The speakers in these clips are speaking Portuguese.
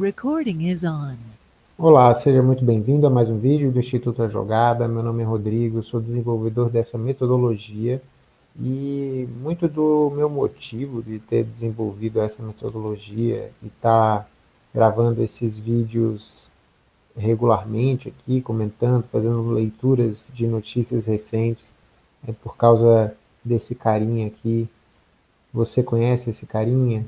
Recording is on. Olá, seja muito bem-vindo a mais um vídeo do Instituto A Jogada. Meu nome é Rodrigo, sou desenvolvedor dessa metodologia e muito do meu motivo de ter desenvolvido essa metodologia e estar tá gravando esses vídeos regularmente aqui, comentando, fazendo leituras de notícias recentes, é por causa desse carinha aqui. Você conhece esse carinha?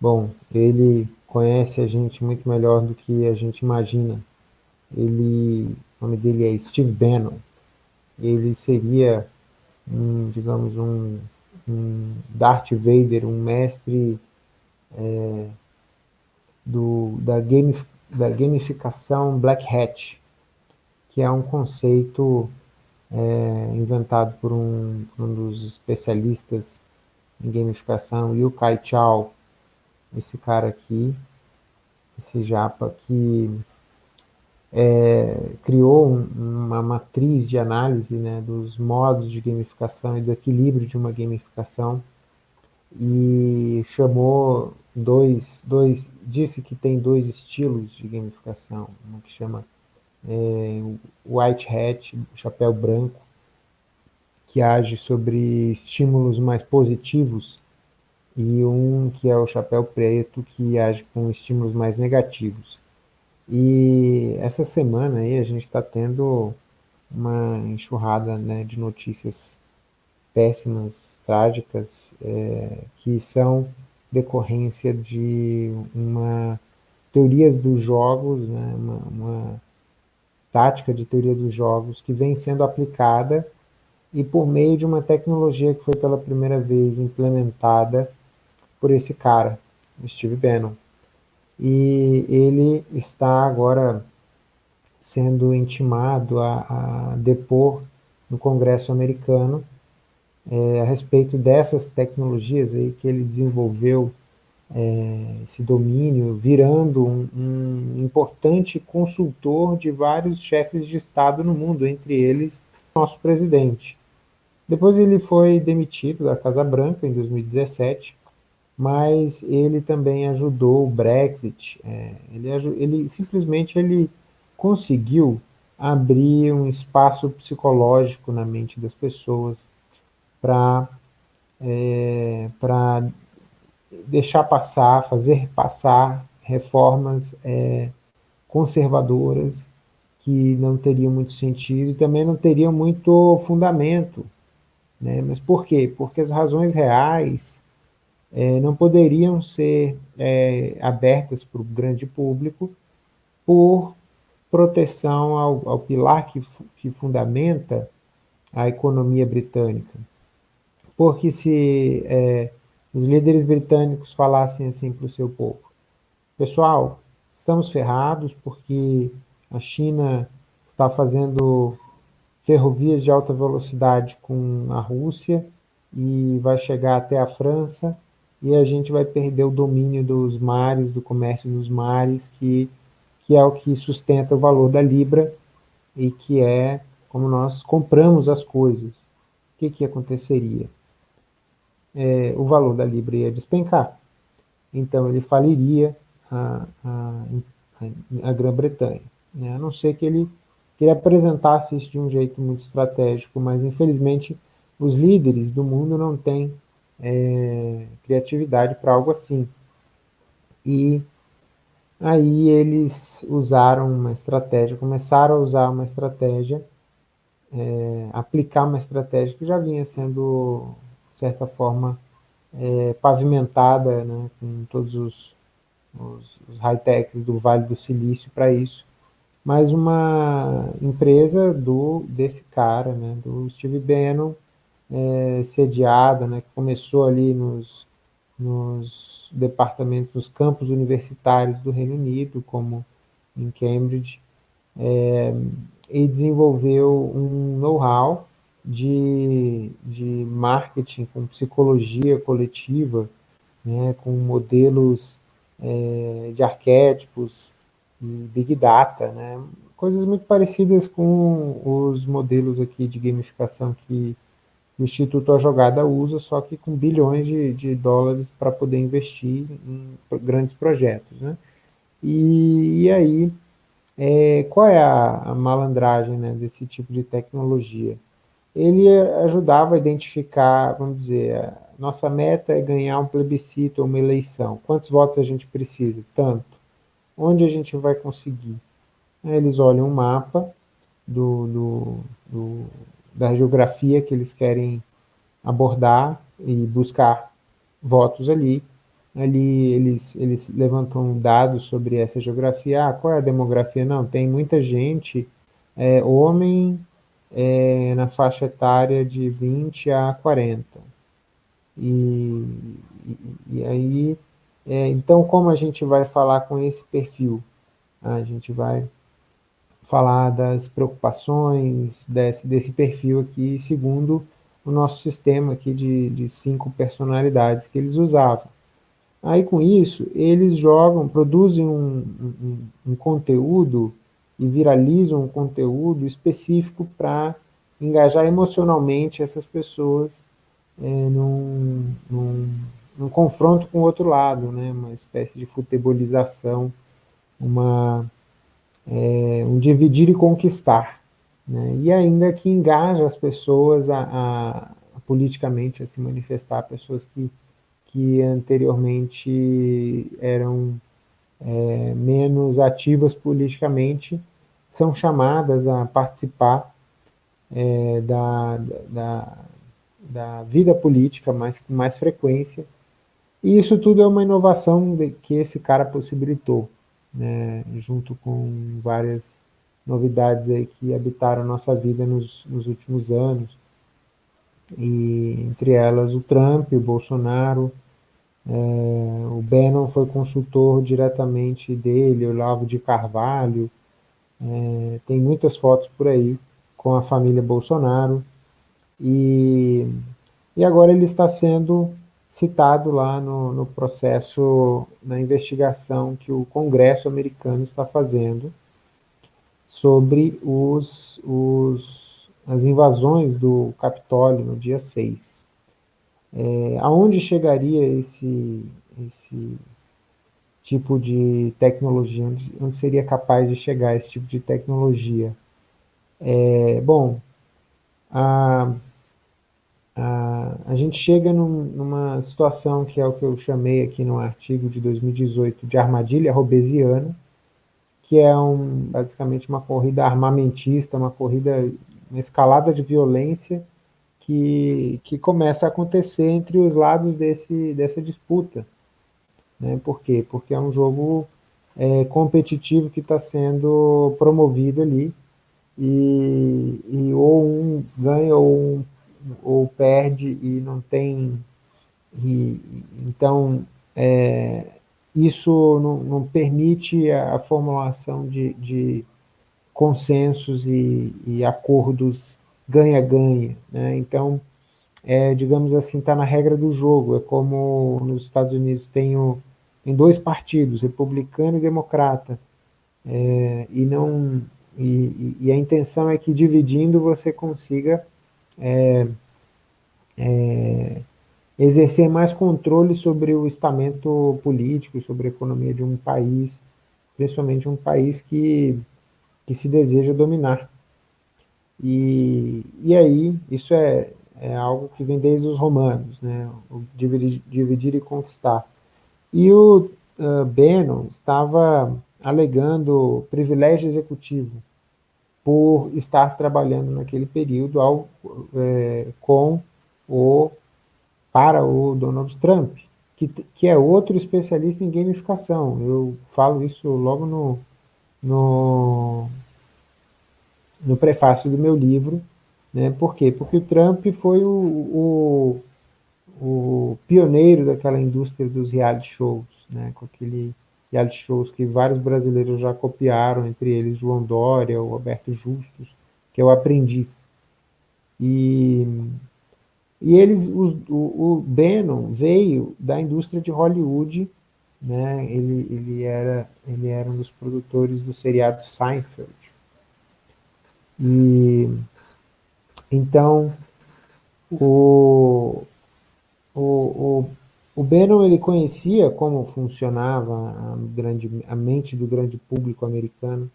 Bom, ele conhece a gente muito melhor do que a gente imagina. Ele, o nome dele é Steve Bannon. Ele seria, um, digamos, um, um Darth Vader, um mestre é, do, da, game, da gamificação Black Hat, que é um conceito é, inventado por um, um dos especialistas em gamificação, Yu Kai Chao, esse cara aqui, esse japa que é, criou um, uma matriz de análise né, dos modos de gamificação e do equilíbrio de uma gamificação e chamou dois, dois disse que tem dois estilos de gamificação, uma que chama é, White Hat, chapéu branco, que age sobre estímulos mais positivos e um que é o chapéu preto, que age com estímulos mais negativos. E essa semana aí a gente está tendo uma enxurrada né, de notícias péssimas, trágicas, é, que são decorrência de uma teoria dos jogos, né, uma, uma tática de teoria dos jogos que vem sendo aplicada e por meio de uma tecnologia que foi pela primeira vez implementada por esse cara, Steve Bannon. E ele está agora sendo intimado a, a depor no Congresso americano é, a respeito dessas tecnologias aí que ele desenvolveu é, esse domínio, virando um, um, importante consultor de vários chefes de Estado no mundo, entre eles nosso presidente. Depois ele foi demitido da Casa Branca em 2017, mas ele também ajudou o Brexit. É, ele, ele simplesmente ele conseguiu abrir um espaço psicológico na mente das pessoas para é, deixar passar, fazer passar reformas é, conservadoras que não teriam muito sentido e também não teriam muito fundamento. Né? Mas por quê? Porque as razões reais é, não poderiam ser é, abertas para o grande público por proteção ao, ao pilar que, que fundamenta a economia britânica. Porque se é, os líderes britânicos falassem assim para o seu povo, pessoal, estamos ferrados porque a China está fazendo ferrovias de alta velocidade com a Rússia e vai chegar até a França e a gente vai perder o domínio dos mares, do comércio dos mares, que, que é o que sustenta o valor da Libra e que é como nós compramos as coisas. O que, que aconteceria? É, o valor da Libra ia despencar. Então ele faliria a, a, a Grã-Bretanha. Né? A não ser que ele, que ele apresentasse isso de um jeito muito estratégico, mas infelizmente os líderes do mundo não têm é, criatividade para algo assim. E aí eles usaram uma estratégia, começaram a usar uma estratégia, é, aplicar uma estratégia que já vinha sendo, de certa forma, é, pavimentada né, com todos os, os, os high-techs do Vale do Silício para isso, mas uma empresa do desse cara, né, do Steve Bannon, é, sediada, né, que começou ali nos, nos departamentos, nos campos universitários do Reino Unido, como em Cambridge, é, e desenvolveu um know-how de, de marketing com psicologia coletiva, né, com modelos é, de arquétipos e big data, né, coisas muito parecidas com os modelos aqui de gamificação que o Instituto A Jogada usa, só que com bilhões de, de dólares para poder investir em grandes projetos. Né? E, e aí, é, qual é a, a malandragem né, desse tipo de tecnologia? Ele ajudava a identificar, vamos dizer, nossa meta é ganhar um plebiscito ou uma eleição. Quantos votos a gente precisa? Tanto. Onde a gente vai conseguir? Eles olham um mapa do, do, do, da geografia que eles querem abordar e buscar votos ali. Ali eles, eles levantam dados sobre essa geografia. Ah, qual é a demografia? Não, tem muita gente, é, homem é, na faixa etária de 20 a 40. E, e, e aí, é, então como a gente vai falar com esse perfil? A gente vai falar das preocupações desse, desse perfil aqui, segundo o nosso sistema aqui de, de cinco personalidades que eles usavam. Aí, com isso, eles jogam, produzem um, um, um conteúdo e viralizam um conteúdo específico para engajar emocionalmente essas pessoas é, num, num, num, confronto com o outro lado, né? uma espécie de futebolização, uma, é, um dividir e conquistar, né? e ainda que engaja as pessoas a, a, a, politicamente a se manifestar, pessoas que, que anteriormente eram é, menos ativas politicamente, são chamadas a participar é, da, da, da vida política mais, com mais frequência, e isso tudo é uma inovação que esse cara possibilitou né, junto com várias novidades aí que habitaram a nossa vida nos, nos últimos anos, e entre elas o Trump, o Bolsonaro, é, o Bannon foi consultor diretamente dele, o Lavo de Carvalho, é, tem muitas fotos por aí com a família Bolsonaro, e, e agora ele está sendo citado lá no, no processo, na investigação que o Congresso americano está fazendo sobre os, os, as invasões do Capitólio no dia 6. É, aonde chegaria esse, esse tipo de tecnologia, onde, onde, seria capaz de chegar esse tipo de tecnologia? É, bom, a, a, a gente chega num, numa situação que é o que eu chamei aqui no artigo de 2018 de armadilha robesiana, que é um, basicamente uma corrida armamentista, uma corrida, uma escalada de violência que, que começa a acontecer entre os lados desse, dessa disputa. Né? Por quê? Porque é um jogo é, competitivo que está sendo promovido ali, e, e ou um ganha ou um ou perde e não tem... E, então, é, isso não, não, permite a, formulação de, de consensos e, e acordos ganha-ganha. Né? Então, é, digamos assim, está na regra do jogo. É como nos Estados Unidos tem, o, tem dois partidos, republicano e democrata, é, e, não, e, e, a intenção é que dividindo você consiga é, é, exercer mais controle sobre o estamento político, sobre a economia de um país, principalmente um país que, que se deseja dominar. E, e aí, isso é, é algo que vem desde os romanos, né? dividir, dividir e conquistar. E o uh, Bannon estava alegando privilégio executivo, por estar trabalhando naquele período ao, é, com o, para o Donald Trump, que, que é outro especialista em gamificação. Eu falo isso logo no, no, no prefácio do meu livro. Né? Por quê? Porque o Trump foi o, o, o pioneiro daquela indústria dos reality shows, né? com aquele reality shows que vários brasileiros já copiaram, entre eles João Dória, o Roberto Justus, que é o Aprendiz. E, e eles, o, o Bannon veio da indústria de Hollywood, né? ele, ele, era, ele era um dos produtores do seriado Seinfeld. E, então, o, o, o o Bannon ele conhecia como funcionava a, grande, a mente do grande público americano.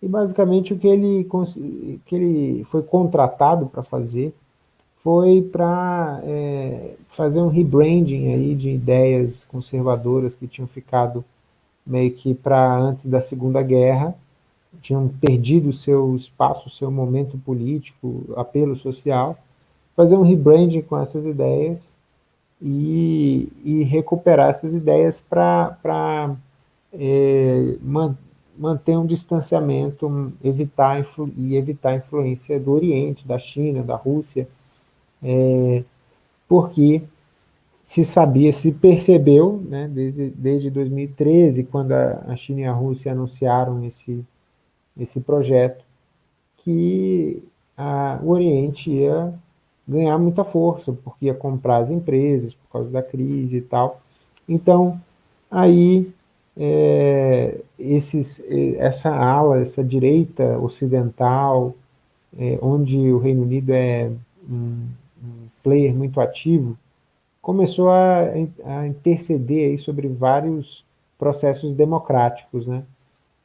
E basicamente o que ele, que ele foi contratado para fazer foi para é, fazer um rebranding aí de ideias conservadoras que tinham ficado meio que para antes da Segunda Guerra, tinham perdido seu espaço, seu momento político, apelo social, fazer um rebranding com essas ideias e, e recuperar essas ideias para é, man, manter um distanciamento evitar e evitar a influência do Oriente, da China, da Rússia, é, porque se sabia, se percebeu, né, desde, desde 2013, quando a, a China e a Rússia anunciaram esse, esse projeto, que a, o Oriente ia ganhar muita força, porque ia comprar as empresas por causa da crise e tal. Então, aí, é, esses, essa ala, essa direita ocidental, é, onde o Reino Unido é um, um player muito ativo, começou a, a interceder aí sobre vários processos democráticos, né?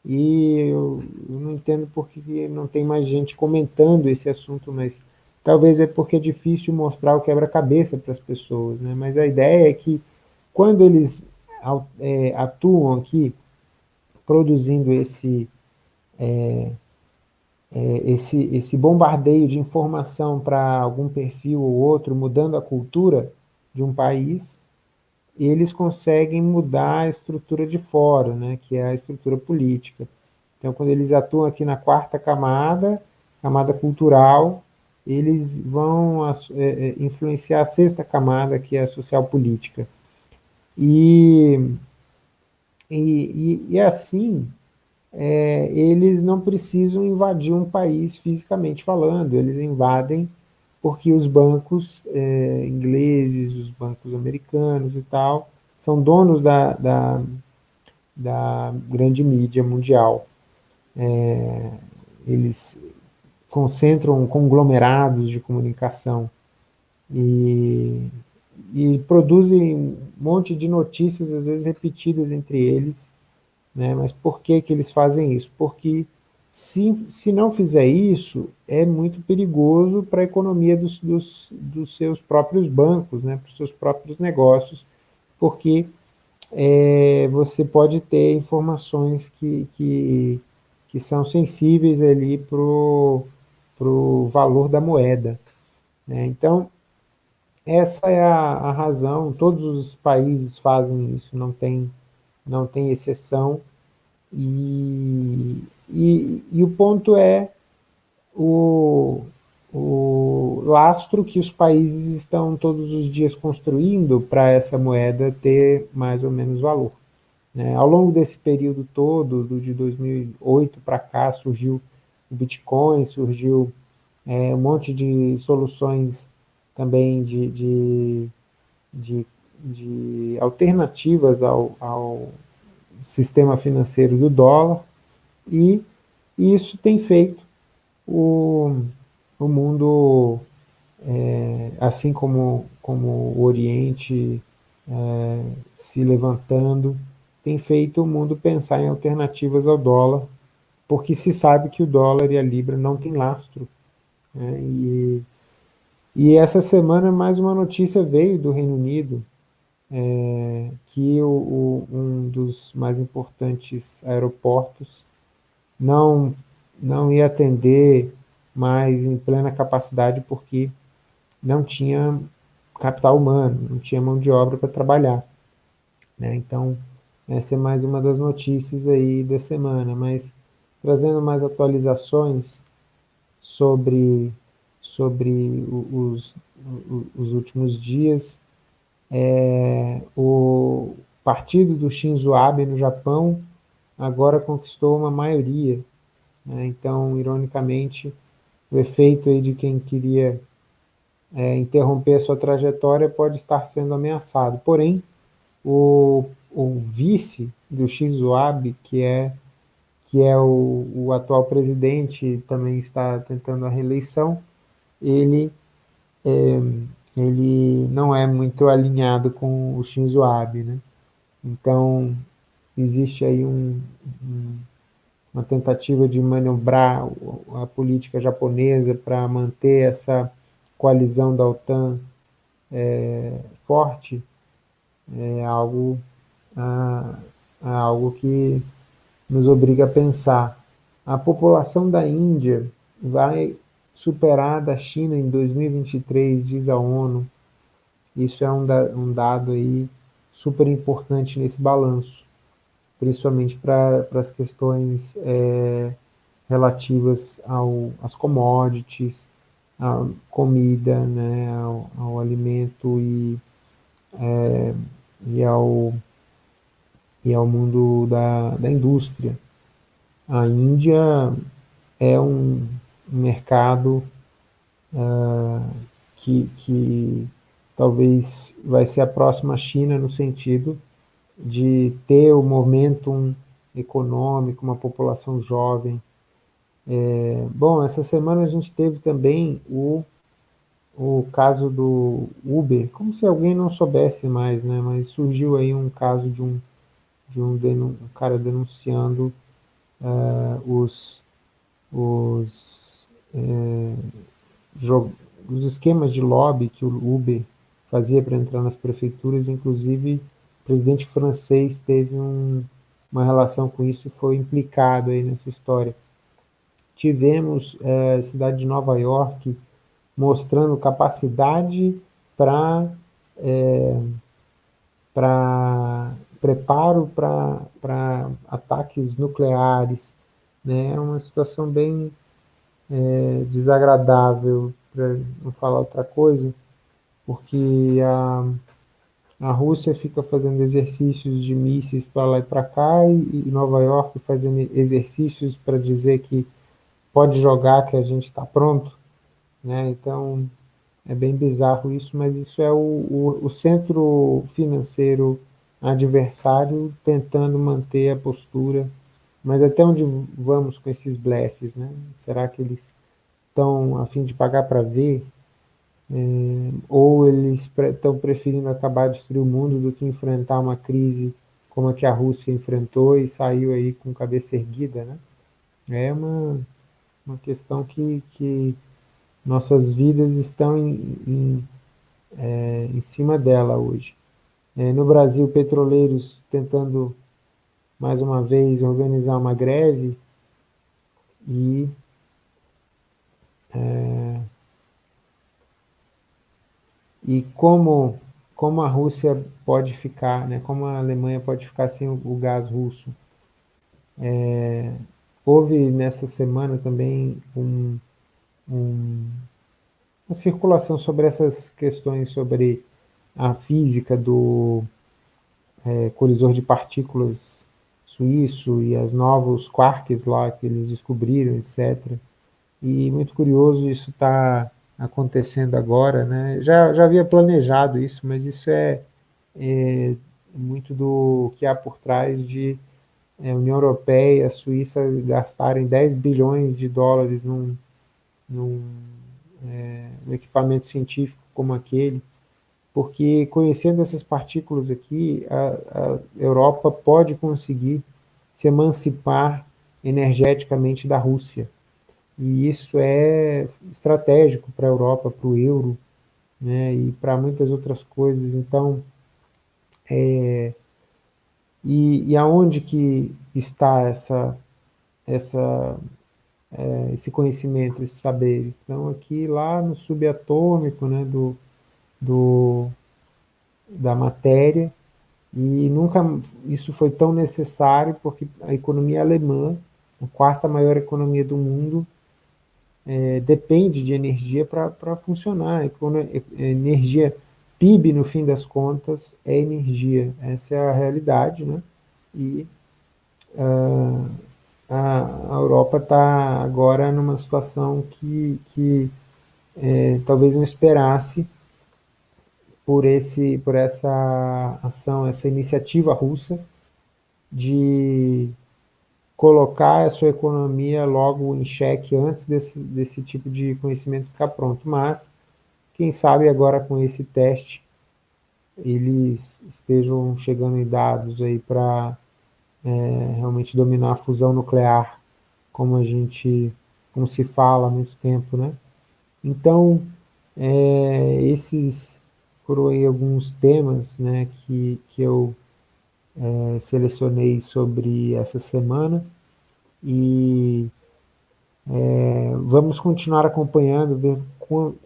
E eu, eu não entendo por que não tem mais gente comentando esse assunto, mas Talvez é porque é difícil mostrar o quebra-cabeça para as pessoas, né? mas a ideia é que quando eles é, atuam aqui, produzindo esse, é, é, esse, esse bombardeio de informação para algum perfil ou outro, mudando a cultura de um país, eles conseguem mudar a estrutura de fora, né, que é a estrutura política. Então, quando eles atuam aqui na quarta camada, camada cultural, eles vão é, é, influenciar a sexta camada, que é a social política. E, e, e assim, é, eles não precisam invadir um país fisicamente falando, eles invadem porque os bancos é, ingleses, os bancos americanos e tal, são donos da, da, da grande mídia mundial. É, eles concentram conglomerados de comunicação e, e produzem um monte de notícias, às vezes repetidas entre eles, né? mas por que, que eles fazem isso? Porque se, se não fizer isso, é muito perigoso para a economia dos, dos, dos seus próprios bancos, né? para os seus próprios negócios, porque é, você pode ter informações que, que, que são sensíveis ali para para o valor da moeda. Né? Então, essa é a, a, razão, todos os países fazem isso, não tem, não tem exceção, e, e, e o ponto é o, o lastro que os países estão todos os dias construindo para essa moeda ter mais ou menos valor. Né? Ao longo desse período todo, do, de 2008 para cá, surgiu o Bitcoin, surgiu é, um monte de soluções também de, de, de, de alternativas ao, ao sistema financeiro do dólar, e isso tem feito o, o mundo, é, assim como, como o Oriente é, se levantando, tem feito o mundo pensar em alternativas ao dólar, porque se sabe que o dólar e a libra não têm lastro. Né? E, e essa semana mais uma notícia veio do Reino Unido, é, que o, o, um dos mais importantes aeroportos não, não ia atender mais em plena capacidade porque não tinha capital humano, não tinha mão de obra para trabalhar. Né? Então, essa é mais uma das notícias aí da semana, mas trazendo mais atualizações sobre, sobre os, os últimos dias. É, o partido do Shinzo Abe no Japão agora conquistou uma maioria. Né? Então, ironicamente, o efeito aí de quem queria é, interromper a sua trajetória pode estar sendo ameaçado. Porém, o, o vice do Shinzo Abe, que é que é o, o atual presidente, também está tentando a reeleição, ele é, ele não é muito alinhado com o Shinzo Abe, né? Então, existe aí um, um, uma tentativa de manobrar a política japonesa para manter essa coalizão da OTAN é, forte, é algo, é algo que nos obriga a pensar. A população da Índia vai superar da China em 2023, diz a ONU. Isso é um, da, um dado aí super importante nesse balanço, principalmente para as questões é, relativas ao, às commodities, à comida, né, ao, ao alimento e, é, e, ao, e ao mundo da, da indústria. A Índia é um mercado uh, que, que talvez vai ser a próxima China no sentido de ter o momentum econômico, uma população jovem. É, bom, essa semana a gente teve também o, o caso do Uber, como se alguém não soubesse mais, né? Mas surgiu aí um caso de um, de um, um cara denunciando uh, os, os, é, os esquemas de lobby que o Uber fazia para entrar nas prefeituras, inclusive o presidente francês teve um, uma relação com isso e foi implicado aí nessa história. Tivemos é, a cidade de Nova York mostrando capacidade para para preparo para ataques nucleares, né? É uma situação bem é, desagradável, para não falar outra coisa, porque a, a Rússia fica fazendo exercícios de mísseis para lá e para cá, e, e Nova York fazendo exercícios para dizer que pode jogar, que a gente está pronto, né? Então, é bem bizarro isso, mas isso é o, o, o centro financeiro adversário tentando manter a postura. Mas até onde vamos com esses blefs, né? Será que eles estão a fim de pagar para ver? É, ou eles estão preferindo acabar de destruir o mundo do que enfrentar uma crise como a que a Rússia enfrentou e saiu aí com cabeça erguida, né? É uma, uma questão que, que nossas vidas estão em, em, é, em cima dela hoje. É, no Brasil, petroleiros tentando, mais uma vez, organizar uma greve e é, e como, como a Rússia pode ficar, né, como a Alemanha pode ficar sem o, o gás russo. É, houve nessa semana também um, um, uma circulação sobre essas questões sobre a física do é, colisor de partículas suíço e os novos quarks lá que eles descobriram, etc. E muito curioso isso está acontecendo agora, né? Já, já havia planejado isso, mas isso é, é muito do que há por trás de é, União Europeia e Suíça gastarem 10 bilhões de dólares num, num é, um equipamento científico como aquele, porque conhecendo essas partículas aqui, a, a Europa pode conseguir se emancipar energeticamente da Rússia. E isso é estratégico para a Europa, para o euro, né, e para muitas outras coisas. Então, é, e, e aonde que está essa, essa, é, esse conhecimento, esses saberes? Estão aqui lá no subatômico né, do, do, da matéria, e nunca isso foi tão necessário, porque a economia alemã, a quarta maior economia do mundo, é, depende de energia para funcionar. Energia, PIB, no fim das contas, é energia. Essa é a realidade, né? E uh, a, a Europa está agora numa situação que, que é, talvez não esperasse por, esse, por essa ação, essa iniciativa russa de colocar a sua economia logo em xeque antes desse, desse tipo de conhecimento ficar pronto. Mas quem sabe agora com esse teste eles estejam chegando em dados aí para é, realmente dominar a fusão nuclear, como a gente, como se fala há muito tempo, né? Então, é, esses foram aí alguns temas, né, que, que eu é, selecionei sobre essa semana. E é, vamos continuar acompanhando, ver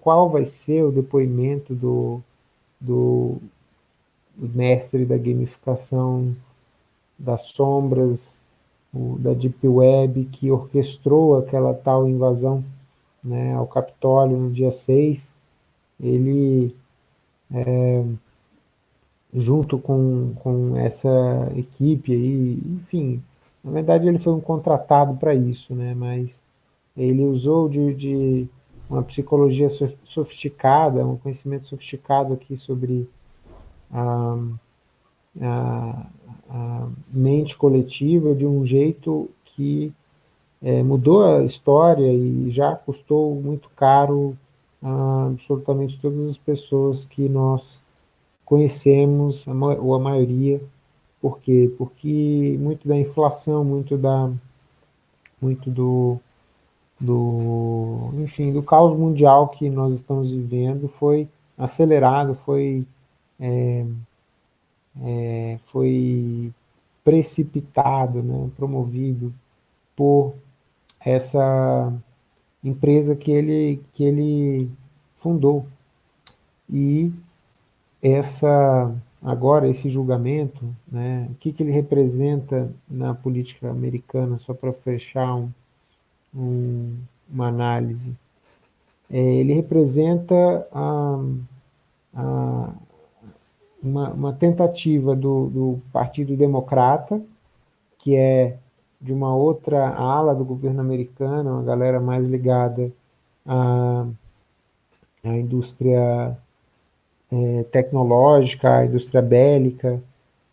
qual vai ser o depoimento do, do, mestre da gamificação das sombras, o, da Deep Web, que orquestrou aquela tal invasão né, ao Capitólio no dia 6, ele, é, junto com, com essa equipe aí, enfim, na verdade ele foi um contratado para isso, né, mas ele usou de, de uma psicologia sofisticada, um conhecimento sofisticado aqui sobre a, a, a mente coletiva de um jeito que é, mudou a história e já custou muito caro absolutamente todas as pessoas que nós conhecemos, ou a maioria. Por quê? Porque muito da inflação, muito da muito do, do, enfim, do caos mundial que nós estamos vivendo foi acelerado, foi, é, é, foi precipitado, né, promovido por essa empresa que ele, que ele fundou. E essa, agora esse julgamento, né, o que, que ele representa na política americana, só para fechar um, um, uma análise. É, ele representa a, a, uma, uma, tentativa do, do Partido Democrata, que é de uma outra ala do governo americano, uma galera mais ligada à, à indústria é, tecnológica, à indústria bélica.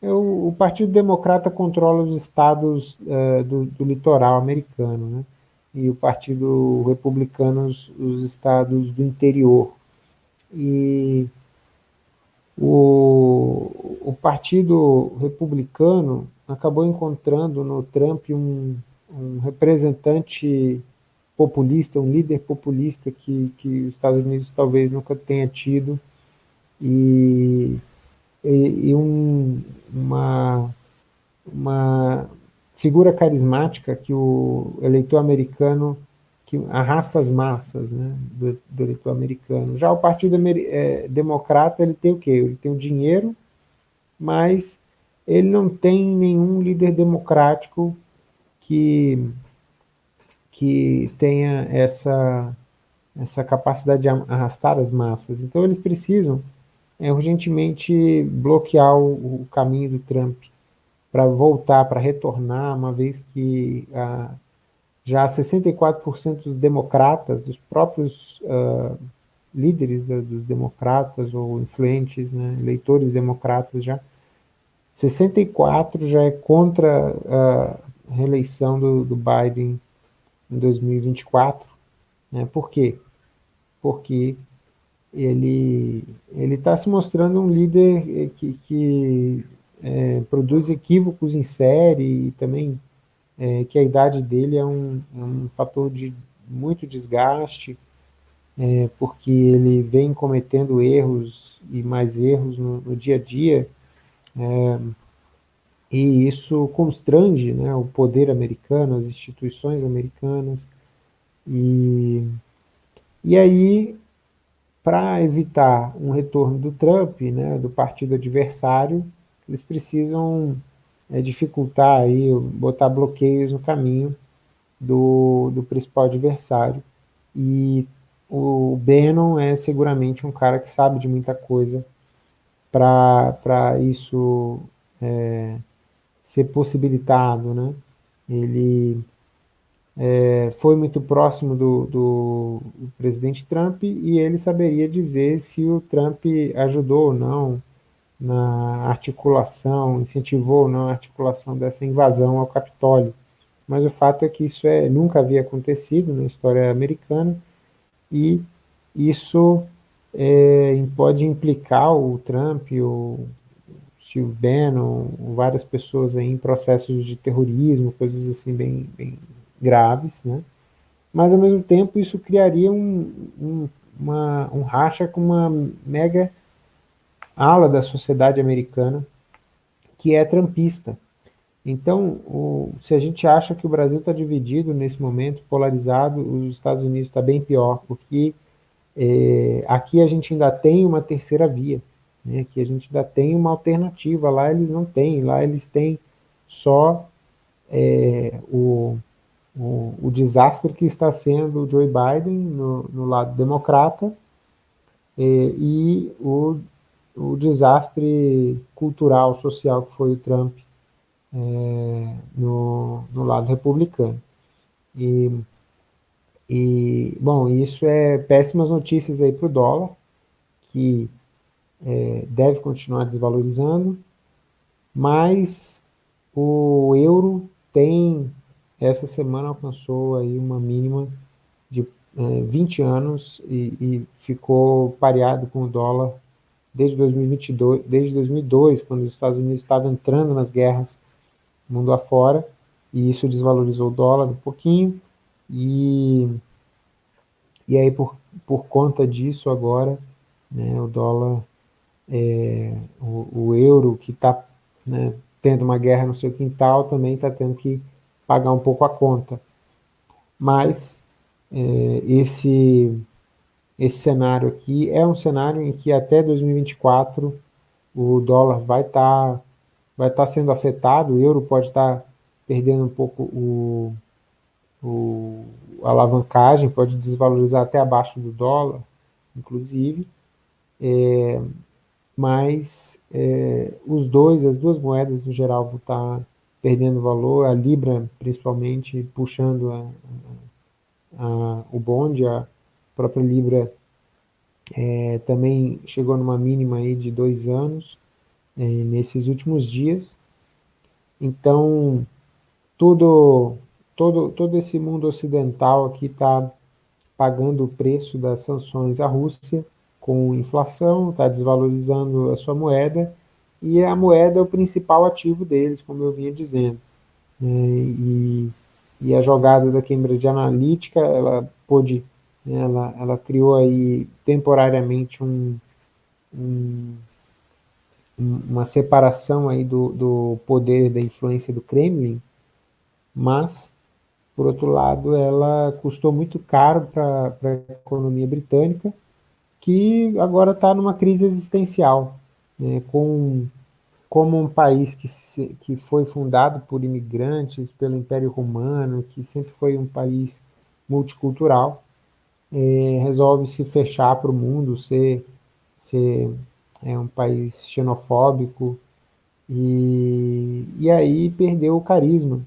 O, o, Partido Democrata controla os estados é, do, do, litoral americano, né? e o Partido Republicano os, os estados do interior. E o, o Partido Republicano acabou encontrando no Trump um, um representante populista, um líder populista que, que os Estados Unidos talvez nunca tenha tido, e, e, e um, uma, uma figura carismática que o eleitor americano que arrasta as massas né, do, do eleitor americano. Já o Partido é, Democrata ele tem o quê? Ele tem o dinheiro, mas ele não tem nenhum líder democrático que, que tenha essa, essa capacidade de arrastar as massas. Então eles precisam é, urgentemente bloquear o, o caminho do Trump para voltar, para retornar, uma vez que ah, já 64% dos democratas, dos próprios uh, líderes da, dos democratas ou influentes, né, eleitores democratas já, 64 já é contra a reeleição do, do Biden em 2024. Né? Por quê? Porque ele está se mostrando um líder que, que é, produz equívocos em série e também é, que a idade dele é um, é um fator de muito desgaste, é, porque ele vem cometendo erros e mais erros no, no dia a dia, é, e isso constrange né, o poder americano, as instituições americanas, e, e aí, para evitar um retorno do Trump, né, do partido adversário, eles precisam é, dificultar, aí, botar bloqueios no caminho do, do principal adversário. E o Bannon é seguramente um cara que sabe de muita coisa para isso é, ser possibilitado. Né? Ele é, foi muito próximo do, do, do, presidente Trump e ele saberia dizer se o Trump ajudou ou não na articulação, incentivou ou não a articulação dessa invasão ao Capitólio. Mas o fato é que isso é, nunca havia acontecido na história americana e isso é, pode implicar o Trump, o Steve Bannon, várias pessoas aí em processos de terrorismo, coisas assim bem, bem graves, né? Mas, ao mesmo tempo, isso criaria um, um, uma, um racha com uma mega ala da sociedade americana que é trampista. Então, o, se a gente acha que o Brasil está dividido nesse momento, polarizado, os Estados Unidos está bem pior, porque é, aqui a gente ainda tem uma terceira via, né, que a gente ainda tem uma alternativa, lá eles não têm, lá eles têm só é, o, o, o, desastre que está sendo o Joe Biden no, no lado democrata é, e o, o desastre cultural, social que foi o Trump é, no, no lado republicano. E, e, bom, isso é péssimas notícias aí para o dólar, que é, deve continuar desvalorizando, mas o euro tem, essa semana alcançou aí uma mínima de é, 20 anos e, e, ficou pareado com o dólar desde 2022, desde 2002, quando os Estados Unidos estavam entrando nas guerras mundo afora, e isso desvalorizou o dólar um pouquinho, e, e aí por, por conta disso agora, né, o dólar é, o, o, euro que está né, tendo uma guerra no seu quintal também está tendo que pagar um pouco a conta. Mas é, esse, esse cenário aqui é um cenário em que até 2024 o dólar vai estar tá, vai tá sendo afetado, o euro pode estar tá perdendo um pouco o, o, a alavancagem, pode desvalorizar até abaixo do dólar, inclusive. É, mas é, os dois, as duas moedas no geral vão estar perdendo valor, a Libra principalmente puxando a, a, a, o bonde, a própria Libra é, também chegou numa mínima aí de dois anos é, nesses últimos dias. Então, tudo, todo, todo esse mundo ocidental aqui está pagando o preço das sanções à Rússia, com inflação, está desvalorizando a sua moeda, e a moeda é o principal ativo deles, como eu vinha dizendo. É, e, e, a jogada da Cambridge Analytica, ela pôde, né, ela, ela criou aí temporariamente um, um, uma separação aí do, do poder da influência do Kremlin, mas, por outro lado, ela custou muito caro para a economia britânica, que agora está numa crise existencial, né, com, como um país que, se, que foi fundado por imigrantes, pelo Império Romano, que sempre foi um país multicultural, é, resolve se fechar para o mundo, ser, ser é, um país xenofóbico, e, e aí perdeu o carisma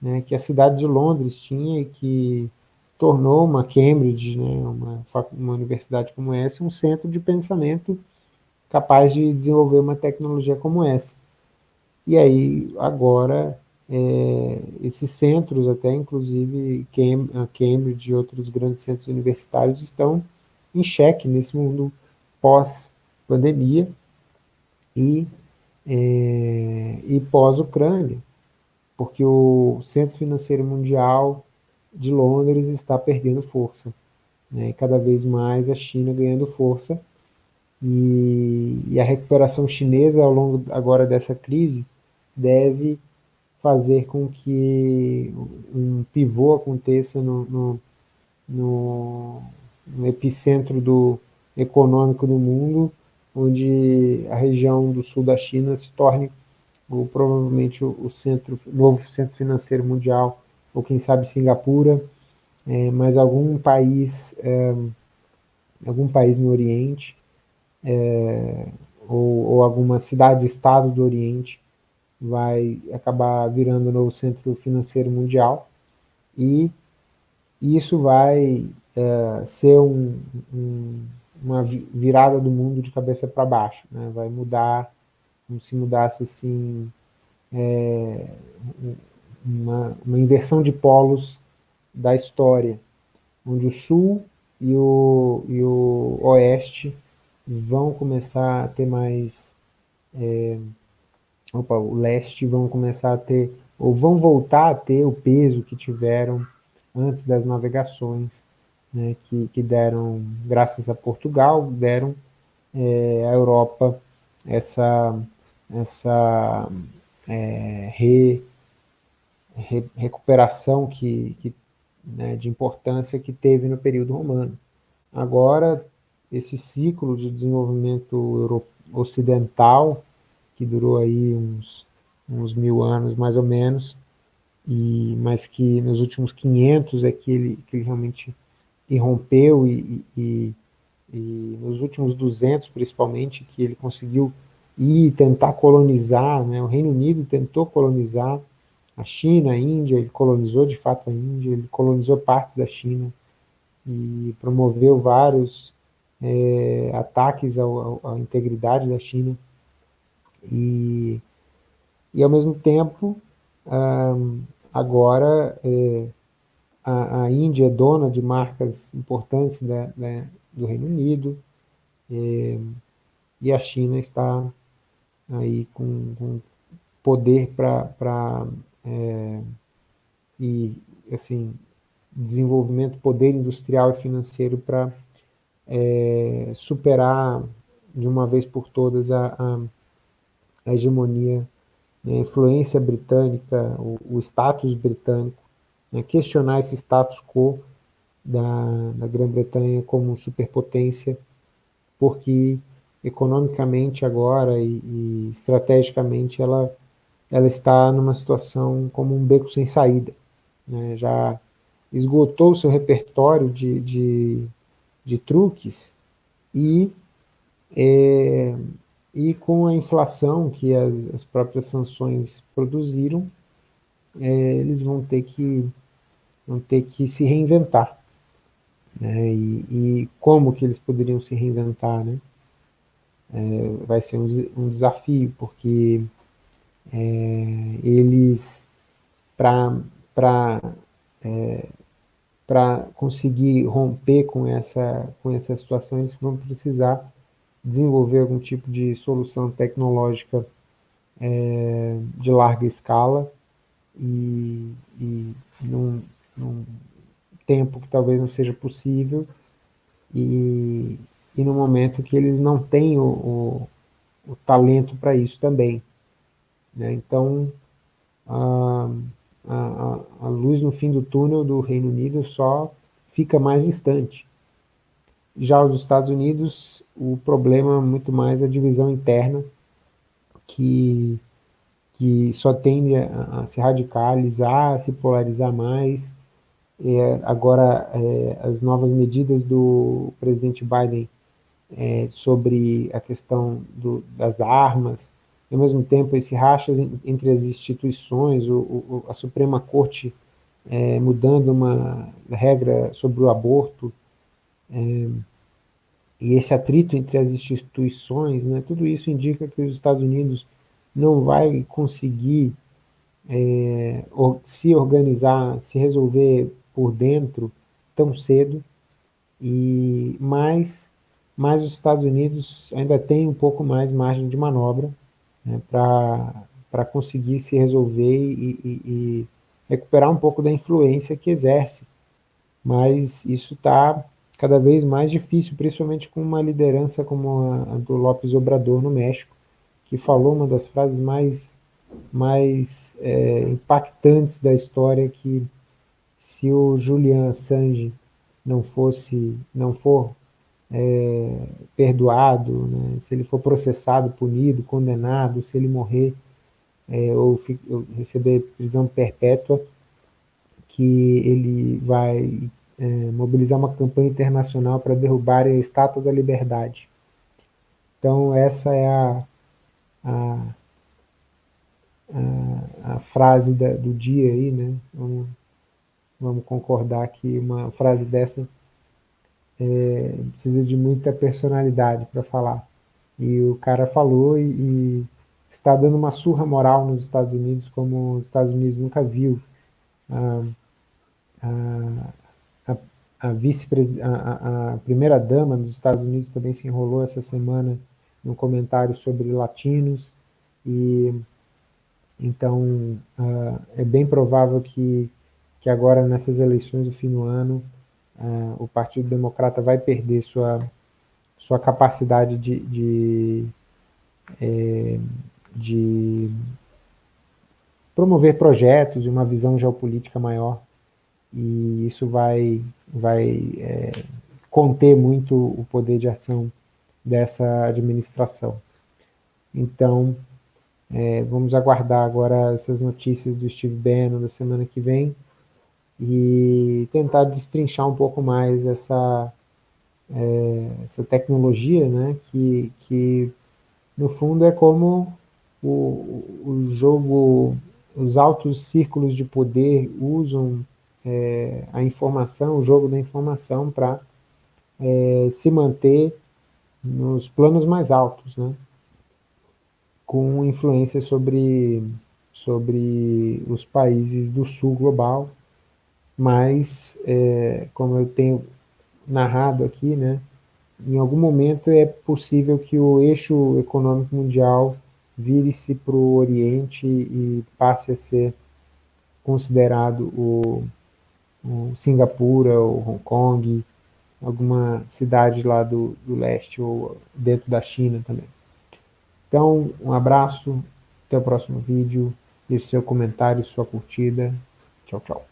né, que a cidade de Londres tinha e que tornou uma Cambridge, né, uma, uma universidade como essa, um centro de pensamento capaz de desenvolver uma tecnologia como essa. E aí, agora, é, esses centros, até inclusive Cambridge e outros grandes centros universitários, estão em xeque nesse mundo pós-pandemia e, é, e pós-Ucrânia, porque o Centro Financeiro Mundial de Londres está perdendo força. Né? Cada vez mais a China ganhando força. E, e, a recuperação chinesa ao longo agora dessa crise deve fazer com que um pivô aconteça no, no, no, no epicentro do econômico do mundo, onde a região do sul da China se torne ou provavelmente o, centro, novo centro financeiro mundial ou quem sabe Singapura, é, mas algum país, é, algum país no Oriente, é, ou, ou, alguma cidade-estado do Oriente vai acabar virando o novo centro financeiro mundial e isso vai é, ser um, um, uma virada do mundo de cabeça para baixo, né? vai mudar, como se mudasse assim, é, uma, uma inversão de polos da história, onde o sul e o, e o oeste vão começar a ter mais... É, opa, o leste vão começar a ter, ou vão voltar a ter o peso que tiveram antes das navegações, né, que, que deram, graças a Portugal, deram é, à Europa essa, essa é, re, re, recuperação que, que, né, de importância que teve no período romano. Agora, esse ciclo de desenvolvimento ocidental, que durou aí uns, uns mil anos mais ou menos, e, mas que nos últimos 500 é que ele, que ele realmente irrompeu e, e, e nos últimos 200 principalmente, que ele conseguiu ir tentar colonizar, né? o Reino Unido tentou colonizar a China, a Índia, ele colonizou de fato a Índia, ele colonizou partes da China e promoveu vários é, ataques ao, ao, à integridade da China e, e ao mesmo tempo agora é, a, a, Índia é dona de marcas importantes da, da, do Reino Unido é, e a China está aí com, com poder para é, e assim desenvolvimento, poder industrial e financeiro para é, superar de uma vez por todas a, a, a hegemonia, né, influência britânica, o, o status britânico, né, questionar esse status quo da, da Grã-Bretanha como superpotência, porque economicamente agora e, e estrategicamente ela, ela está numa situação como um beco sem saída. Né? Já esgotou o seu repertório de, de, de truques e, é, e com a inflação que as, as próprias sanções produziram, é, eles vão ter que, vão ter que se reinventar. Né? E, e como que eles poderiam se reinventar, né? É, vai ser um, um desafio, porque é, eles, para é, conseguir romper com essa, com essa situação, eles vão precisar desenvolver algum tipo de solução tecnológica é, de larga escala e, e num, num tempo que talvez não seja possível. E, e no momento que eles não têm o, o, o talento para isso também. Né? Então, a, a, a luz no fim do túnel do Reino Unido só fica mais distante. Já os Estados Unidos, o problema é muito mais a divisão interna, que, que só tende a, a se radicalizar, a se polarizar mais. É, agora, é, as novas medidas do presidente Biden é, sobre a questão do, das armas, e ao mesmo tempo esse rachas entre as instituições, o, o, a Suprema Corte é, mudando uma regra sobre o aborto, é, e esse atrito entre as instituições, né, tudo isso indica que os Estados Unidos não vai conseguir é, se organizar, se resolver por dentro tão cedo, e mais mas os Estados Unidos ainda tem um pouco mais margem de manobra né, para conseguir se resolver e, e, e, recuperar um pouco da influência que exerce. Mas isso está cada vez mais difícil, principalmente com uma liderança como a, a do López Obrador no México, que falou uma das frases mais, mais é, impactantes da história, que se o Julian Assange não fosse, não for é, perdoado, né? se ele for processado, punido, condenado, se ele morrer é, ou, ou, receber prisão perpétua, que ele vai é, mobilizar uma campanha internacional para derrubar a Estátua da Liberdade. Então essa é a, a, a, a frase da, do dia aí, né? Vamos, vamos concordar que uma frase dessa é, precisa de muita personalidade para falar. E o cara falou e, e, está dando uma surra moral nos Estados Unidos como os Estados Unidos nunca viu. Ah, ah, a vice a, a primeira-dama dos Estados Unidos também se enrolou essa semana num comentário sobre latinos, e então uh, é bem provável que, que agora nessas eleições do fim do ano uh, o Partido Democrata vai perder sua, sua capacidade de, de, é, de promover projetos e uma visão geopolítica maior e isso vai, vai é, conter muito o poder de ação dessa administração. Então, é, vamos aguardar agora essas notícias do Steve Bannon da semana que vem e tentar destrinchar um pouco mais essa, é, essa tecnologia, né, que, que no fundo é como o, o jogo, os altos círculos de poder usam é, a informação, o jogo da informação para é, se manter nos planos mais altos, né? com influência sobre, sobre os países do sul global, mas, é, como eu tenho narrado aqui, né, em algum momento é possível que o eixo econômico mundial vire-se para o Oriente e passe a ser considerado o, o Singapura, ou Hong Kong, alguma cidade lá do, do leste ou dentro da China também. Então, um abraço, até o próximo vídeo, deixe seu comentário, sua curtida. Tchau, tchau.